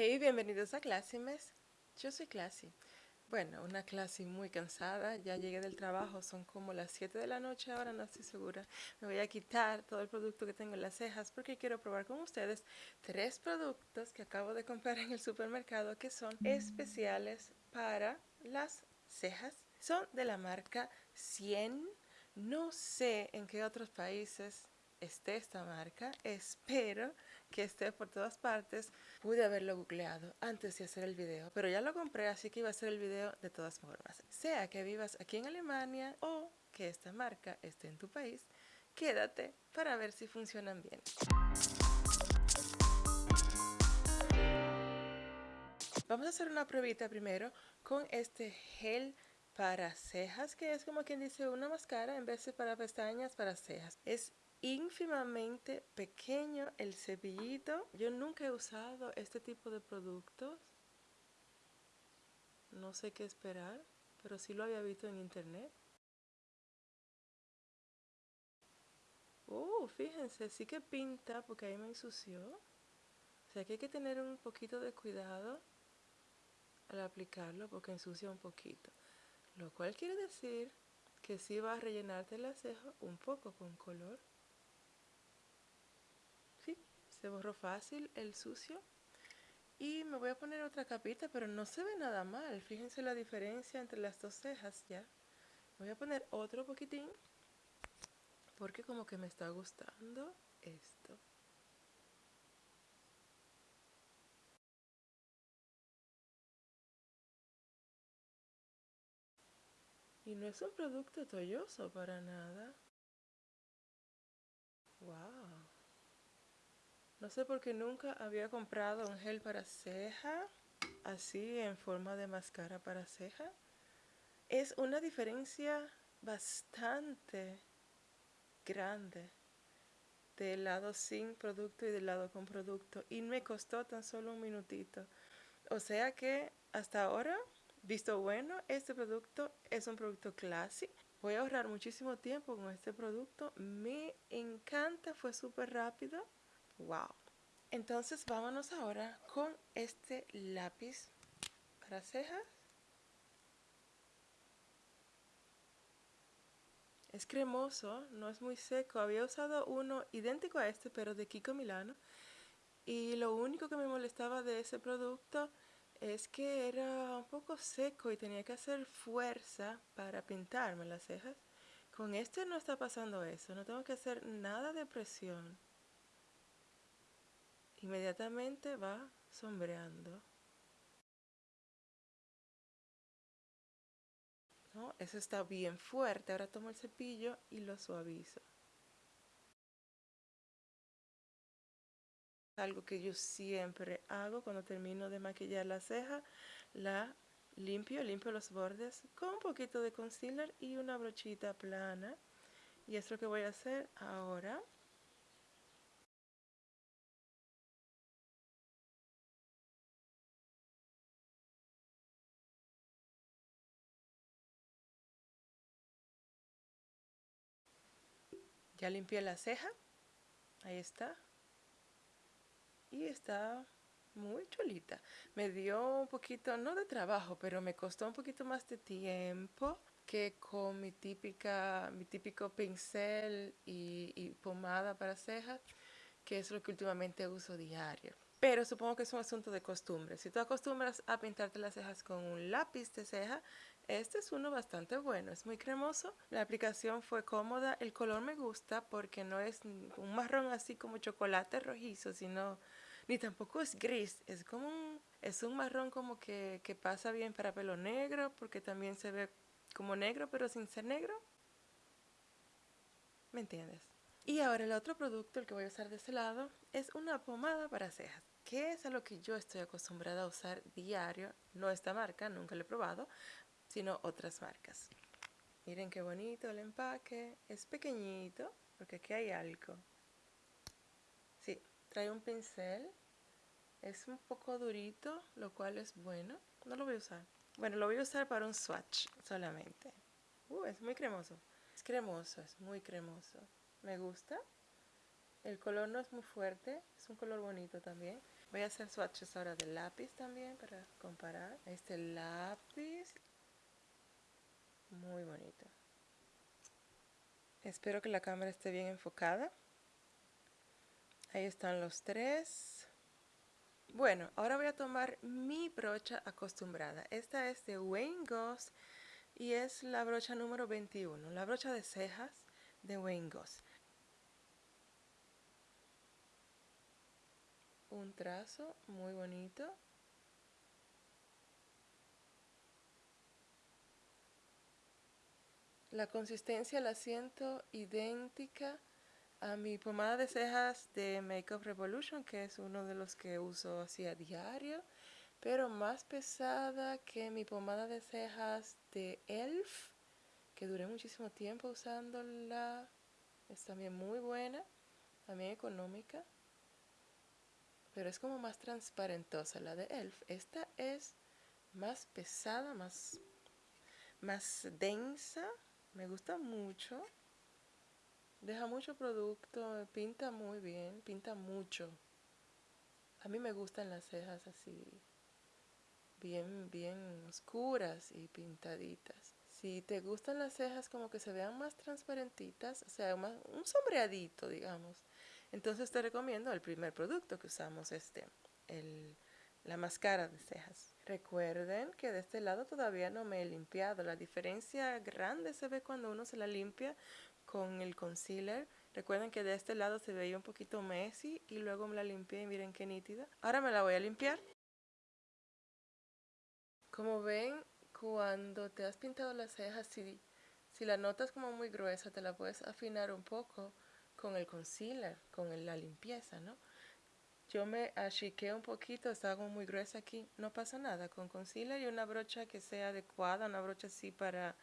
Hey, bienvenidos a Clásimes. Yo soy Classy. Bueno, una clase muy cansada, ya llegué del trabajo, son como las 7 de la noche, ahora no estoy segura. Me voy a quitar todo el producto que tengo en las cejas porque quiero probar con ustedes tres productos que acabo de comprar en el supermercado que son especiales para las cejas. Son de la marca 100. No sé en qué otros países esté esta marca. Espero que esté por todas partes. Pude haberlo googleado antes de hacer el video, pero ya lo compré, así que iba a hacer el video de todas formas. Sea que vivas aquí en Alemania o que esta marca esté en tu país, quédate para ver si funcionan bien. Vamos a hacer una pruebita primero con este gel para cejas, que es como quien dice una máscara en vez de para pestañas, para cejas. Es ínfimamente pequeño el cepillito. Yo nunca he usado este tipo de productos. No sé qué esperar, pero sí lo había visto en internet. Uh, fíjense, sí que pinta porque ahí me ensució. O sea que hay que tener un poquito de cuidado al aplicarlo porque ensucia un poquito. Lo cual quiere decir que sí va a rellenarte la ceja un poco con color se borró fácil el sucio. Y me voy a poner otra capita pero no se ve nada mal. Fíjense la diferencia entre las dos cejas ya. Voy a poner otro poquitín porque como que me está gustando esto. Y no es un producto tolloso para nada. Wow no sé por qué nunca había comprado un gel para ceja, así en forma de máscara para ceja. Es una diferencia bastante grande del lado sin producto y del lado con producto. Y me costó tan solo un minutito. O sea que hasta ahora, visto bueno, este producto es un producto clásico. Voy a ahorrar muchísimo tiempo con este producto. Me encanta, fue súper rápido. Wow. Entonces vámonos ahora con este lápiz para cejas. Es cremoso, no es muy seco. Había usado uno idéntico a este, pero de Kiko Milano. Y lo único que me molestaba de ese producto es que era un poco seco y tenía que hacer fuerza para pintarme las cejas. Con este no está pasando eso, no tengo que hacer nada de presión inmediatamente va sombreando. ¿No? Eso está bien fuerte. Ahora tomo el cepillo y lo suavizo. Algo que yo siempre hago cuando termino de maquillar la ceja, la limpio, limpio los bordes con un poquito de concealer y una brochita plana. Y es lo que voy a hacer ahora. Ya limpié la ceja. Ahí está. Y está muy chulita. Me dio un poquito, no de trabajo, pero me costó un poquito más de tiempo que con mi típica, mi típico pincel y, pomada para cejas, que es lo que últimamente uso diario. Pero supongo que es un asunto de costumbre. Si tú acostumbras a pintarte las cejas con un lápiz de ceja, este es uno bastante bueno. Es muy cremoso. La aplicación fue cómoda. El color me gusta porque no es un marrón así como chocolate rojizo, sino ni tampoco es gris. Es como un, es un marrón como que, que pasa bien para pelo negro porque también se ve como negro pero sin ser negro. ¿Me entiendes? Y ahora el otro producto, el que voy a usar de este lado, es una pomada para cejas, que es a lo que yo estoy acostumbrada a usar diario. No esta marca, nunca lo he probado, sino otras marcas. Miren qué bonito el empaque, es pequeñito, porque aquí hay algo. Sí, trae un pincel, es un poco durito, lo cual es bueno. No lo voy a usar. Bueno, lo voy a usar para un swatch solamente. Uh, es muy cremoso. Es cremoso, es muy cremoso me gusta El color no es muy fuerte, es un color bonito también. Voy a hacer swatches ahora de lápiz también para comparar. Este lápiz, muy bonito. Espero que la cámara esté bien enfocada. Ahí están los tres. Bueno, ahora voy a tomar mi brocha acostumbrada. Esta es de Wayne Goss y es la brocha número 21, la brocha de cejas de Wayne Goss. Un trazo muy bonito. La consistencia la siento idéntica a mi pomada de cejas de Makeup Revolution, que es uno de los que uso así a diario, pero más pesada que mi pomada de cejas de ELF, que duré muchísimo tiempo usándola. Es también muy buena, también económica, pero es como más transparentosa la de ELF. Esta es más pesada, más, más densa, me gusta mucho. Deja mucho producto, pinta muy bien, pinta mucho. A mí me gustan las cejas así, bien, bien oscuras y pintaditas. Si te gustan las cejas como que se vean más transparentitas, o sea, un sombreadito, digamos, entonces te recomiendo el primer producto que usamos, este, el, la máscara de cejas. Recuerden que de este lado todavía no me he limpiado. La diferencia grande se ve cuando uno se la limpia con el concealer. Recuerden que de este lado se veía un poquito messy y luego me la limpié y miren qué nítida. Ahora me la voy a limpiar. Como ven, cuando te has pintado las cejas, si, si la notas como muy gruesa, te la puedes afinar un poco con el concealer, con la limpieza, ¿no? Yo me achiqué un poquito, estaba como muy gruesa aquí, no pasa nada. Con concealer y una brocha que sea adecuada, una brocha así para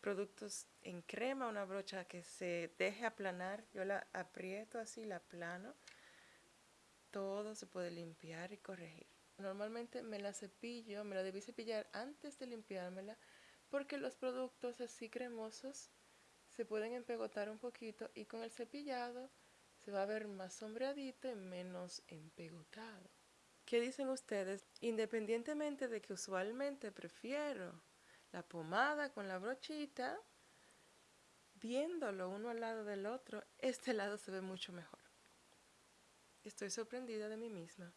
productos en crema, una brocha que se deje aplanar, yo la aprieto así, la aplano, todo se puede limpiar y corregir. Normalmente me la cepillo, me la debí cepillar antes de limpiármela, porque los productos así cremosos se pueden empegotar un poquito y con el cepillado se va a ver más sombreadito y menos empegotado. ¿Qué dicen ustedes? Independientemente de que usualmente prefiero la pomada con la brochita, viéndolo uno al lado del otro, este lado se ve mucho mejor. Estoy sorprendida de mí misma,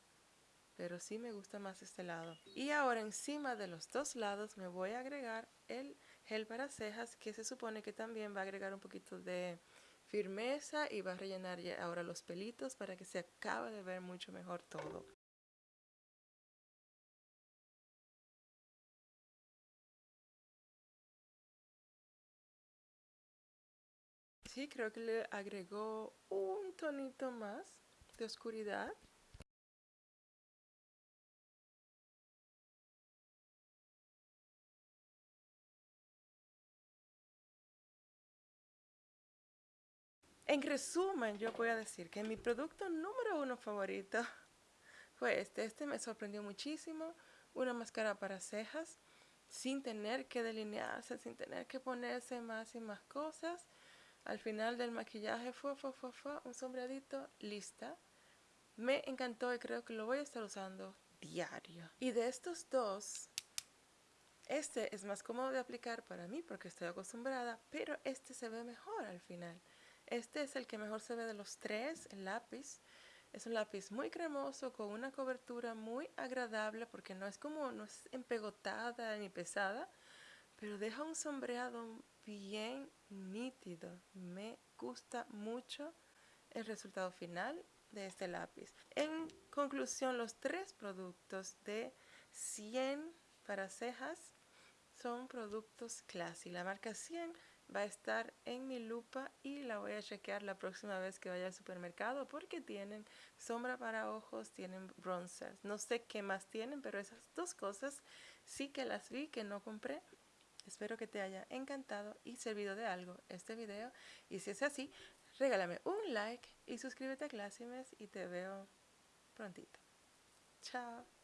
pero sí me gusta más este lado. Y ahora encima de los dos lados me voy a agregar el gel para cejas, que se supone que también va a agregar un poquito de firmeza y va a rellenar ya ahora los pelitos para que se acabe de ver mucho mejor todo. Sí, creo que le agregó un tonito más de oscuridad. En resumen, yo voy a decir que mi producto número uno favorito fue este. Este me sorprendió muchísimo. Una máscara para cejas sin tener que delinearse, sin tener que ponerse más y más cosas. Al final del maquillaje fue, fue, fue, fue un sombreadito, lista. Me encantó y creo que lo voy a estar usando diario. Y de estos dos, este es más cómodo de aplicar para mí porque estoy acostumbrada, pero este se ve mejor al final. Este es el que mejor se ve de los tres, el lápiz. Es un lápiz muy cremoso, con una cobertura muy agradable porque no es como, no es empegotada ni pesada, pero deja un sombreado bien nítido. Me gusta mucho el resultado final de este lápiz. En conclusión, los tres productos de 100 para cejas son productos Classy. La marca 100 va a estar en mi lupa y la voy a chequear la próxima vez que vaya al supermercado porque tienen sombra para ojos, tienen bronzers. No sé qué más tienen, pero esas dos cosas sí que las vi que no compré Espero que te haya encantado y servido de algo este video. Y si es así, regálame un like y suscríbete a Classimes y te veo prontito. Chao.